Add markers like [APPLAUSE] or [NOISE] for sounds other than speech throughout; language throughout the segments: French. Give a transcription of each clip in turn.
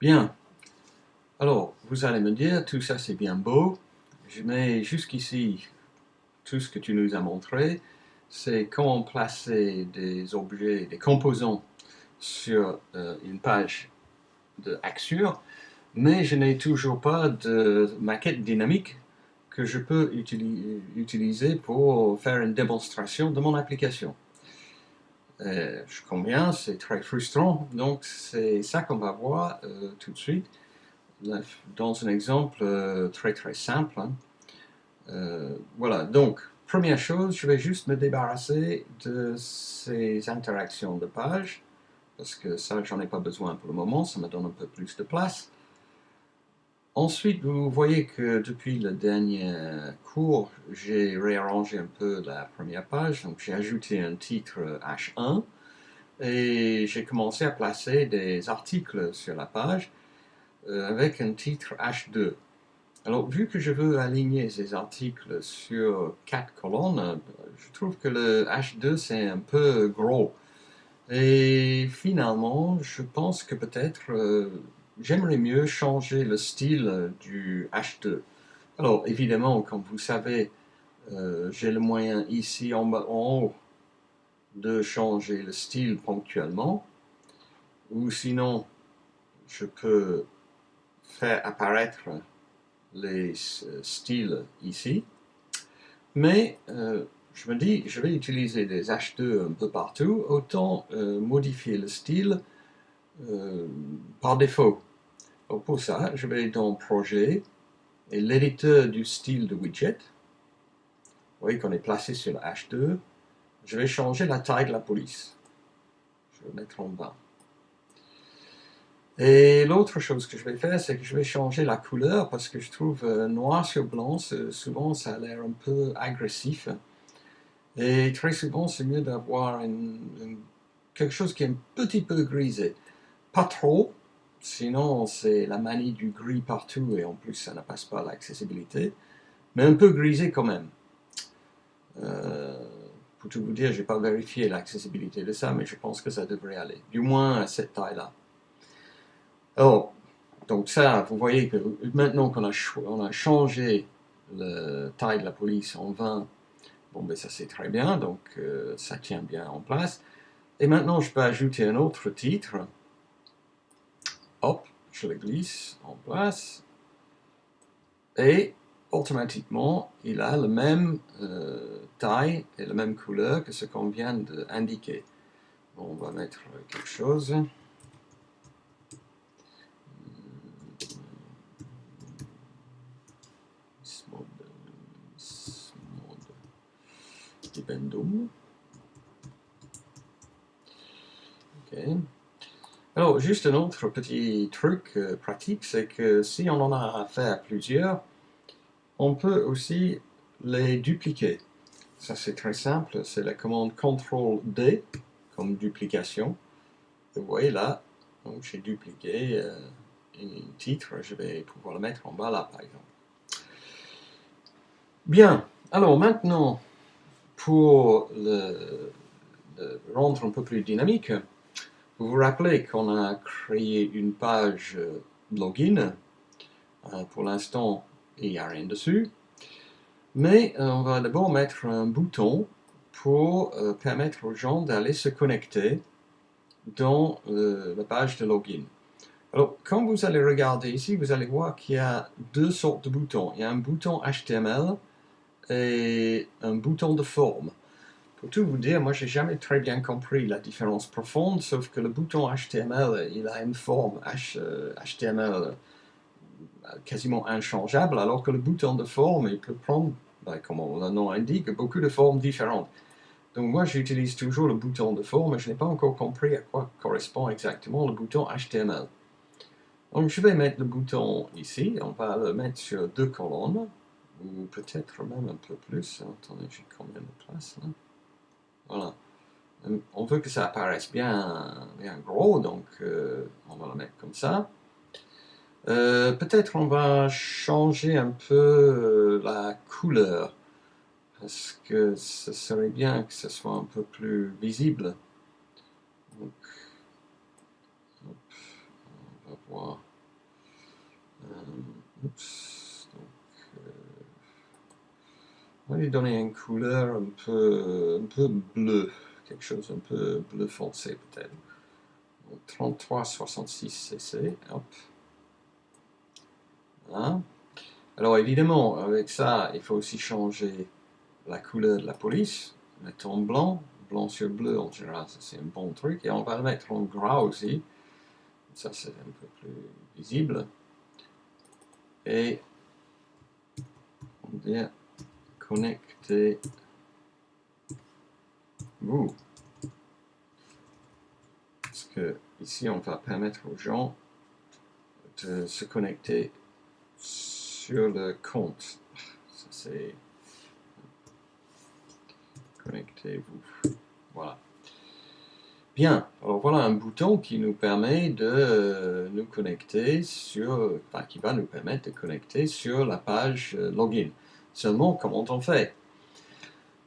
Bien. Alors, vous allez me dire, tout ça c'est bien beau. Mets jusqu'ici tout ce que tu nous as montré. C'est comment placer des objets, des composants sur euh, une page de Axure. Mais je n'ai toujours pas de maquette dynamique que je peux utiliser pour faire une démonstration de mon application. Euh, je conviens, c'est très frustrant, donc c'est ça qu'on va voir euh, tout de suite dans un exemple euh, très très simple. Hein. voilà, donc, première chose, je vais juste me débarrasser de ces interactions de page, parce que ça, j'en ai pas besoin pour le moment, ça me donne un peu plus de place. Ensuite, vous voyez que depuis le dernier cours, j'ai réarrangé un peu la première page. Donc, j'ai ajouté un titre H1 et j'ai commencé à placer des articles sur la page euh, avec un titre H2. Alors, vu que je veux aligner ces articles sur quatre colonnes, je trouve que le H2 c'est un peu gros. Et finalement, je pense que peut-être euh, j'aimerais mieux changer le style du H2. Alors évidemment, comme vous savez, euh, j'ai le moyen ici en, haut de changer le style ponctuellement, ou sinon je peux faire apparaître les euh, styles ici, mais euh, je me dis, je vais utiliser des H2 un peu partout, autant modifier le style euh, par défaut. pour ça, je vais dans Projet et l'éditeur du style de widget. Vous voyez qu'on est placé sur H2. Je vais changer la taille de la police. Je vais mettre en bas. Et l'autre chose que je vais faire, c'est que je vais changer la couleur parce que je trouve euh, noir sur blanc, souvent ça a l'air un peu agressif. Et très souvent, c'est mieux d'avoir quelque chose qui est un petit peu grisé. Pas trop, sinon c'est la manie du gris partout et en plus ça ne passe pas l'accessibilité, mais un peu grisé quand même. Euh, pour tout vous dire, je n'ai pas vérifié l'accessibilité de ça, mais je pense que ça devrait aller, du moins à cette taille-là. Alors, donc ça, vous voyez que maintenant qu'on a, on a changé la taille de la police en 20, bon ben ça c'est très bien, donc euh, ça tient bien en place. Et maintenant je peux ajouter un autre titre, hop, je le glisse en place, et automatiquement, il a la même euh, taille et la même couleur que ce qu'on vient d'indiquer. on va mettre quelque chose. Alors, juste un autre petit truc euh, pratique, c'est que si on en a à faire plusieurs, on peut aussi les dupliquer. Ça, c'est très simple, c'est la commande CTRL-D, comme duplication. vous voyez là, j'ai dupliqué euh, un titre, je vais pouvoir le mettre en bas là, par exemple. Bien, alors maintenant, pour le rendre un peu plus dynamique, vous vous rappelez qu'on a créé une page euh, login. Euh, pour l'instant, il n'y a rien dessus. Mais euh, on va d'abord mettre un bouton pour permettre aux gens d'aller se connecter dans la page de login. Alors, quand vous allez regarder ici, vous allez voir qu'il y a deux sortes de boutons. Il y a un bouton HTML et un bouton de forme. Pour tout vous dire, moi j'ai jamais très bien compris la différence profonde, sauf que le bouton HTML, il a une forme HTML euh, quasiment inchangeable, alors que le bouton de forme, il peut prendre, ben, comme le nom indique, beaucoup de formes différentes. Donc moi j'utilise toujours le bouton de forme, et je n'ai pas encore compris à quoi correspond exactement le bouton HTML. Donc je vais mettre le bouton ici, on va le mettre sur deux colonnes, ou peut-être même un peu plus, attendez, j'ai combien de place là? Voilà. Euh, on veut que ça apparaisse bien, gros, donc euh, on va le mettre comme ça. Euh, peut-être on va changer un peu la couleur, parce que ce serait bien que ce soit un peu plus visible? On va voir. Va lui donner une couleur un peu, un peu bleu, quelque chose un peu bleu foncé peut-être. 3366 cc, hop. Hein? Alors évidemment, avec ça, il faut aussi changer la couleur de la police, mettre en blanc, blanc sur bleu en général, c'est un bon truc, et on va le mettre en gras aussi, ça c'est un peu plus visible, et on vient connecter vous. Parce que ici on va permettre aux gens de se connecter sur le compte. Ça c'est connectez-vous. Voilà. Bien, alors voilà un bouton qui nous permet de nous connecter sur, enfin qui va nous permettre de connecter sur la page euh, login. Seulement, comment on fait?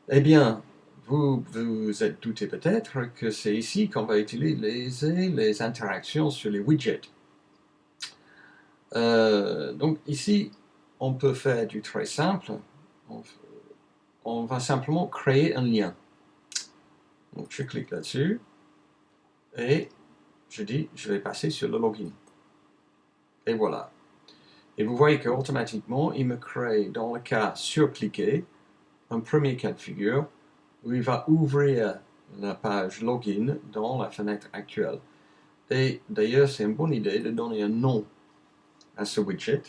Eh bien, vous vous êtes douté peut-être que c'est ici qu'on va utiliser les interactions sur les widgets. Euh, donc ici, on peut faire du très simple. On, va simplement créer un lien. Donc je clique là-dessus et je dis je vais passer sur le login. Et voilà. Et vous voyez qu'automatiquement, il me crée, dans le cas surcliqué, un premier cas de figure où il va ouvrir la page login dans la fenêtre actuelle. Et d'ailleurs, c'est une bonne idée de donner un nom à ce widget.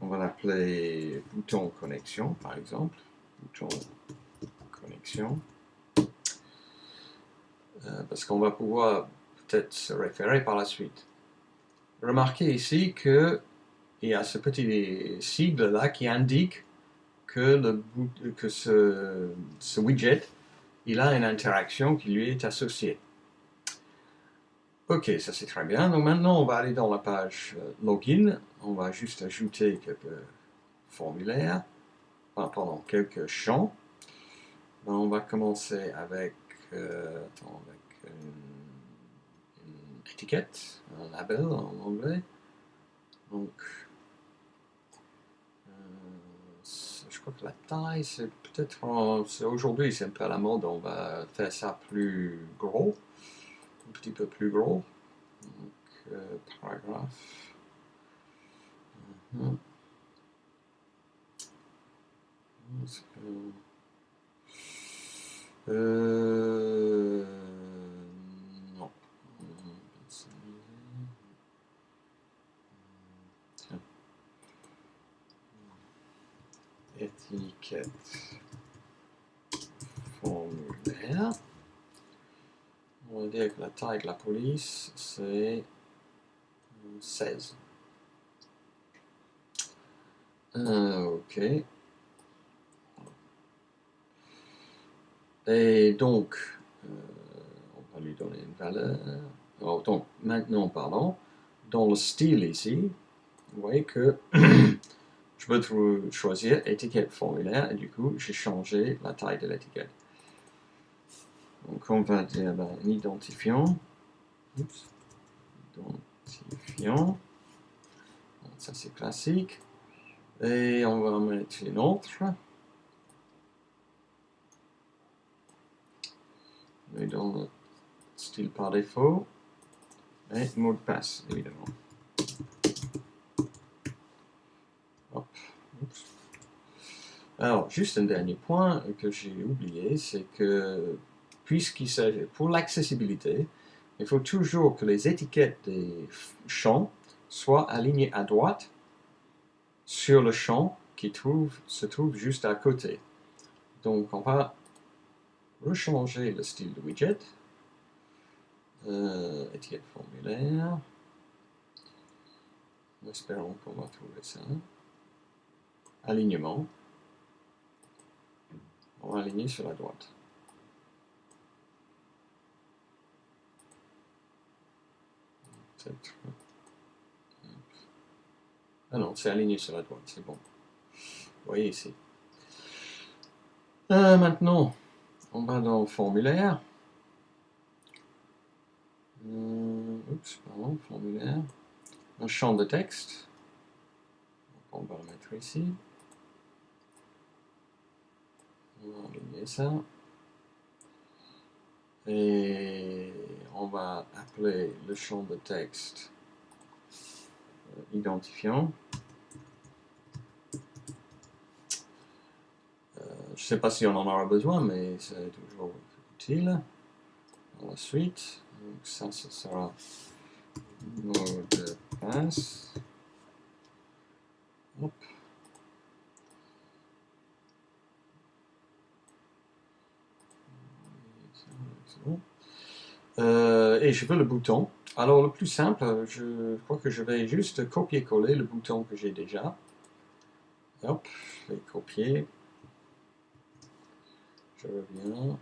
On va l'appeler bouton connexion, par exemple. Bouton connexion. Euh, parce qu'on va pouvoir peut-être se référer par la suite. Remarquez ici que il y a ce petit sigle là qui indique que, le, que ce, widget il a une interaction qui lui est associée. Ok, ça c'est très bien. Donc maintenant, on va aller dans la page euh, Login. On va juste ajouter quelques formulaires, enfin, pardon, quelques champs. on va commencer euh, avec une, étiquette, un label en anglais. Donc, euh, je crois que la taille, c'est peut-être, aujourd'hui c'est un peu à la mode, on va faire ça plus gros un petit peu plus gros. Donc, euh, paragraphe. -huh. Euh, non. Tiens. Étiquette formulaire. On va dire que la taille de la police, c'est 16. Euh, ok. Et donc, euh, on va lui donner une valeur. Alors, donc, maintenant, pardon, dans le style ici, vous voyez que [CLEARS THROAT] je peux choisir étiquette formulaire et du coup, j'ai changé la taille de l'étiquette. Donc on va dire ben, identifiant. Identifiant. ça c'est classique. Et on va mettre une autre. Et dans le style par défaut. Et mot de passe, évidemment. Alors, juste un dernier point que j'ai oublié, c'est que puisqu'il s'agit pour l'accessibilité, il faut toujours que les étiquettes des champs soient alignées à droite sur le champ qui se trouve juste à côté. Donc on va rechanger le style de widget. Euh, étiquette formulaire. Espérons qu'on va trouver ça. Alignement. On va aligner sur la droite. Ah non, c'est aligné sur la droite, c'est bon. Vous voyez ici. Euh, maintenant, on va dans formulaire. Euh, oups, pardon, formulaire. Un champ de texte. On va le mettre ici. On va ça. Et on va appeler le champ de texte euh, identifiant. Euh, je ne sais pas si on en aura besoin, mais c'est toujours utile. la suite, donc ça, ce sera mot de passe. Hop. Euh, et je veux le bouton. Alors le plus simple, je crois que je vais juste copier-coller le bouton que j'ai déjà. Hop, je vais copier. Je reviens.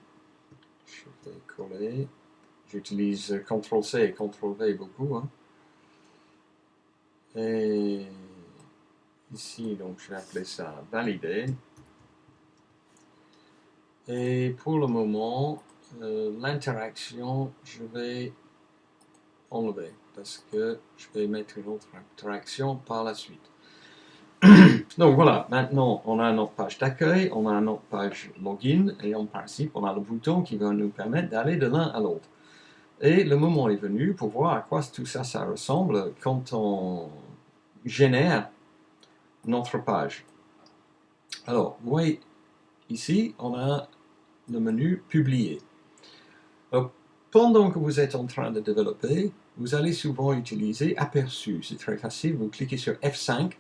Je vais coller. J'utilise CTRL-C et CTRL-V beaucoup. Hein. Et ici, donc je vais appeler ça valider. Et pour le moment, euh, l'interaction, je vais enlever parce que je vais mettre une autre interaction par la suite. [CLEARS THROAT] Donc voilà, maintenant on a notre page d'accueil, on a notre page login et en principe on a le bouton qui va nous permettre d'aller de l'un à l'autre. Et le moment est venu pour voir à quoi tout ça, ça ressemble quand on génère notre page. Alors, vous voyez, ici, on a le menu Publier pendant que vous êtes en train de développer, vous allez souvent utiliser Aperçu. C'est très facile, vous cliquez sur F5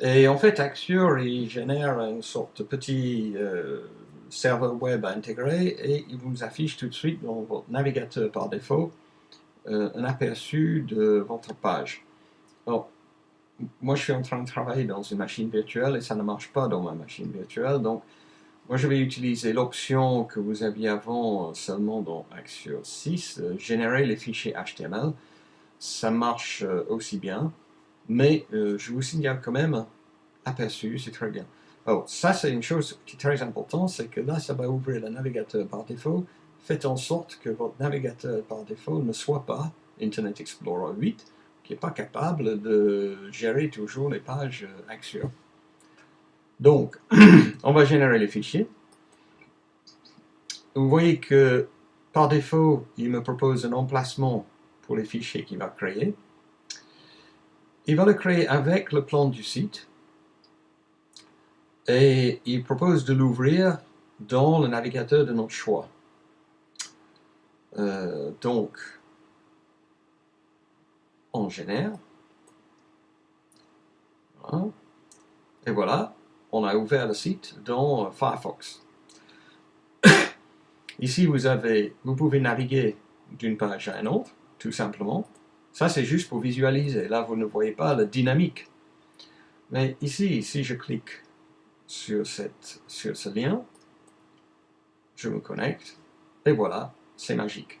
et en fait, Axure, il génère une sorte de petit euh, serveur web intégré et il vous affiche tout de suite dans votre navigateur par défaut euh, un aperçu de votre page. Moi je suis en train de travailler dans une machine virtuelle et ça ne marche pas dans ma machine virtuelle, donc moi, je vais utiliser l'option que vous aviez avant seulement dans Axure 6, euh, générer les fichiers HTML. Ça marche euh, aussi bien, mais euh, je vous signale quand même, aperçu, c'est très bien. Oh, ça c'est une chose qui est très importante, c'est que là, ça va ouvrir le navigateur par défaut. Faites en sorte que votre navigateur par défaut ne soit pas Internet Explorer 8, qui n'est pas capable de gérer toujours les pages Axure. Donc, [CLEARS THROAT] on va générer les fichiers. Vous voyez que par défaut, il me propose un emplacement pour les fichiers qu'il va créer. Il va le créer avec le plan du site. Et il propose de l'ouvrir dans le navigateur de notre choix. Euh, donc, on génère. Et voilà, on a ouvert le site dans Firefox. [COUGHS] Ici, vous pouvez naviguer d'une page à une autre, tout simplement. Ça, c'est juste pour visualiser. Là, vous ne voyez pas la dynamique. Mais ici, si je clique sur, cette, sur ce lien, je me connecte, et voilà, c'est magique.